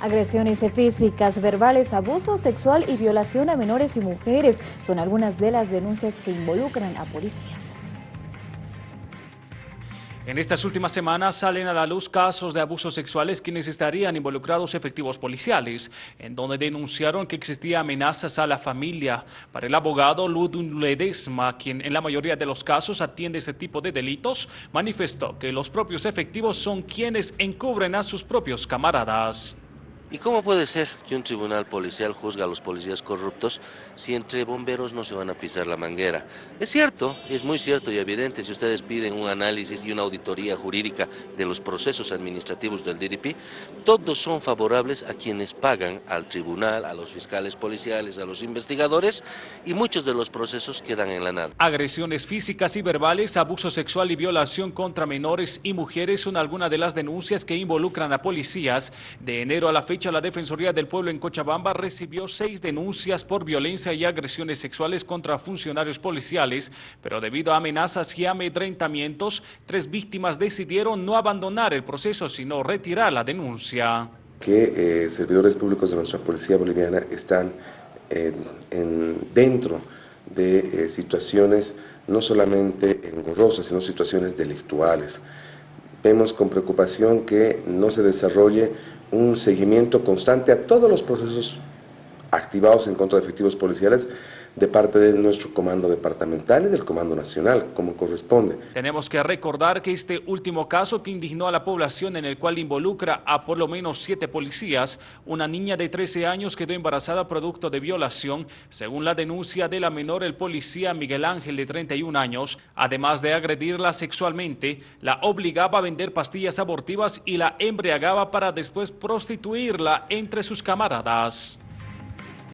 Agresiones físicas, verbales, abuso sexual y violación a menores y mujeres son algunas de las denuncias que involucran a policías. En estas últimas semanas salen a la luz casos de abusos sexuales quienes estarían involucrados efectivos policiales, en donde denunciaron que existía amenazas a la familia. Para el abogado Ludwig Ledesma, quien en la mayoría de los casos atiende ese tipo de delitos, manifestó que los propios efectivos son quienes encubren a sus propios camaradas. ¿Y cómo puede ser que un tribunal policial juzga a los policías corruptos si entre bomberos no se van a pisar la manguera? Es cierto, es muy cierto y evidente, si ustedes piden un análisis y una auditoría jurídica de los procesos administrativos del DDP, todos son favorables a quienes pagan al tribunal, a los fiscales policiales, a los investigadores y muchos de los procesos quedan en la nada. Agresiones físicas y verbales, abuso sexual y violación contra menores y mujeres son algunas de las denuncias que involucran a policías de enero a la fecha la Defensoría del Pueblo en Cochabamba recibió seis denuncias por violencia y agresiones sexuales contra funcionarios policiales, pero debido a amenazas y amedrentamientos, tres víctimas decidieron no abandonar el proceso, sino retirar la denuncia. Que eh, servidores públicos de nuestra policía boliviana están dentro de eh, situaciones no solamente engorrosas, sino situaciones delictuales. Vemos con preocupación que no se desarrolle un seguimiento constante a todos los procesos activados en contra de efectivos policiales de parte de nuestro comando departamental y del comando nacional, como corresponde. Tenemos que recordar que este último caso que indignó a la población en el cual involucra a por lo menos siete policías, una niña de 13 años quedó embarazada producto de violación, según la denuncia de la menor, el policía Miguel Ángel de 31 años, además de agredirla sexualmente, la obligaba a vender pastillas abortivas y la embriagaba para después prostituirla entre sus camaradas.